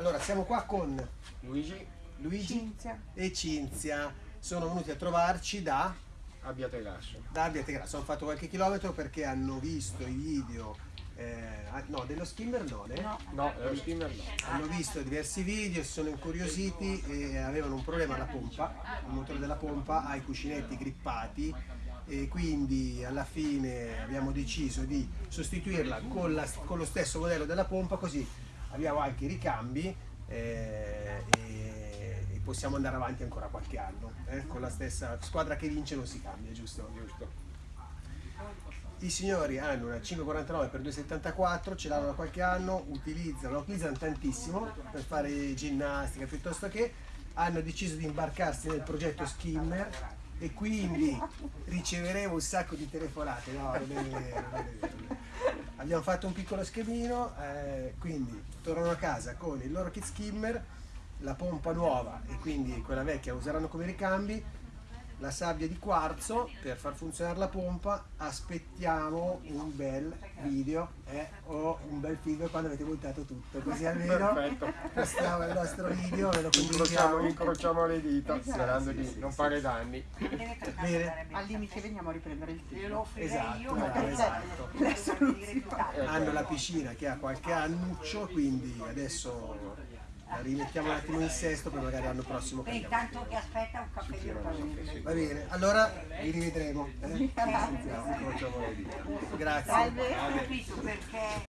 Allora, siamo qua con Luigi Luigi Cinzia. e Cinzia. Sono venuti a trovarci da, Abbiate Grasso. da Abbiategrasso. Hanno fatto qualche chilometro perché hanno visto i video, eh, ah, no, dello skimmer no, eh? No. No, lo steamer no. Hanno visto diversi video, si sono incuriositi e avevano un problema alla pompa, il motore della pompa ha i cuscinetti grippati e quindi alla fine abbiamo deciso di sostituirla con, la- con lo stesso modello della pompa così abbiamo anche i ricambi eh, e, e possiamo andare avanti ancora qualche anno. eh, Con la stessa squadra che vince non si cambia, giusto? Giusto. I signori hanno una 549 x 274, ce l'hanno da qualche anno, utilizzano, utilizzano tantissimo per fare ginnastica piuttosto che hanno deciso di imbarcarsi nel progetto Skimmer e quindi riceveremo un sacco di telefonate. No, non è vero, non è vero, non è vero. Abbiamo fatto un piccolo schemino, eh, quindi tornano a casa con il loro kit skimmer, la pompa nuova e quindi quella vecchia useranno come ricambi, la sabbia di quarzo per far funzionare la pompa, aspettiamo un bel video eh, o un bel film quando avete montato tutto, così almeno Perfetto. postiamo il nostro video, ve lo Incrociamo, condividiamo. incrociamo le dita Esatto. sperando Sì, di sì, non sì, fare danni. Bene. Al limite veniamo a riprendere il offrirei Esatto, io, bravo, esatto. La hanno la piscina che ha qualche annuccio, quindi adesso la rimettiamo un attimo in sesto per magari l'anno prossimo E cambiamo. intanto che aspetta un pago. Va bene, allora vi rivedremo. eh? Le dita. Grazie.